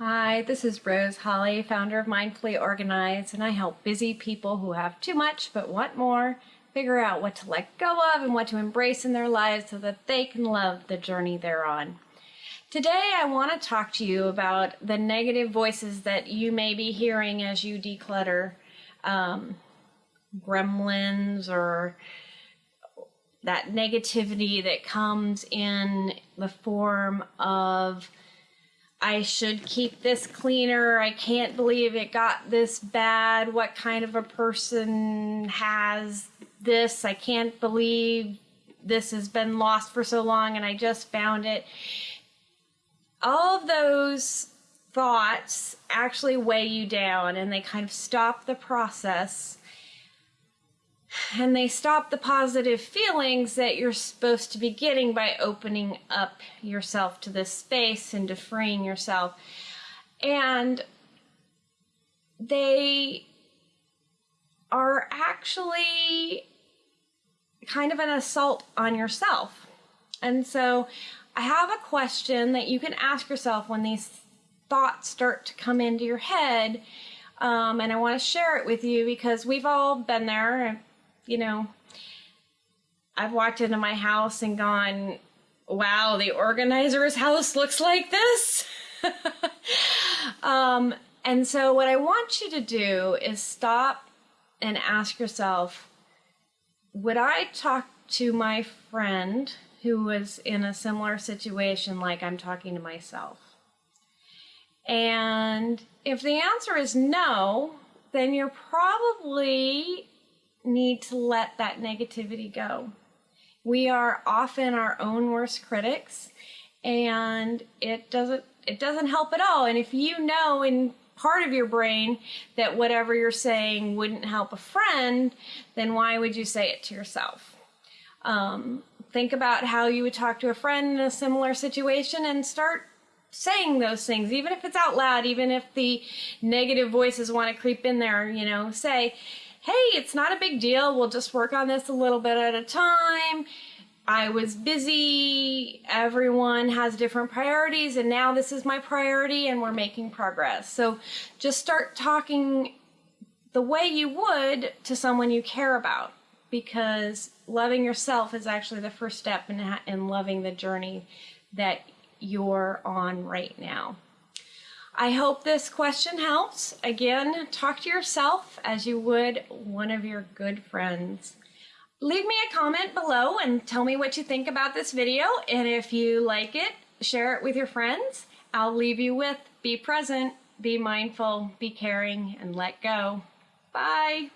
Hi, this is Rose Holly, founder of Mindfully Organized, and I help busy people who have too much but want more figure out what to let go of and what to embrace in their lives so that they can love the journey they're on. Today, I want to talk to you about the negative voices that you may be hearing as you declutter um, gremlins or that negativity that comes in the form of I should keep this cleaner. I can't believe it got this bad. What kind of a person has this? I can't believe this has been lost for so long and I just found it. All of those thoughts actually weigh you down and they kind of stop the process and they stop the positive feelings that you're supposed to be getting by opening up yourself to this space and to freeing yourself. And they are actually kind of an assault on yourself. And so I have a question that you can ask yourself when these thoughts start to come into your head. Um, and I want to share it with you because we've all been there you know, I've walked into my house and gone, wow, the organizer's house looks like this. um, and so, what I want you to do is stop and ask yourself would I talk to my friend who was in a similar situation like I'm talking to myself? And if the answer is no, then you're probably need to let that negativity go. We are often our own worst critics and it doesn't it doesn't help at all. And if you know in part of your brain that whatever you're saying wouldn't help a friend, then why would you say it to yourself? Um, think about how you would talk to a friend in a similar situation and start saying those things, even if it's out loud, even if the negative voices want to creep in there, you know, say, hey, it's not a big deal. We'll just work on this a little bit at a time. I was busy. Everyone has different priorities, and now this is my priority, and we're making progress. So just start talking the way you would to someone you care about because loving yourself is actually the first step in, in loving the journey that you're on right now. I hope this question helps. Again, talk to yourself as you would one of your good friends. Leave me a comment below and tell me what you think about this video. And if you like it, share it with your friends. I'll leave you with be present, be mindful, be caring, and let go. Bye.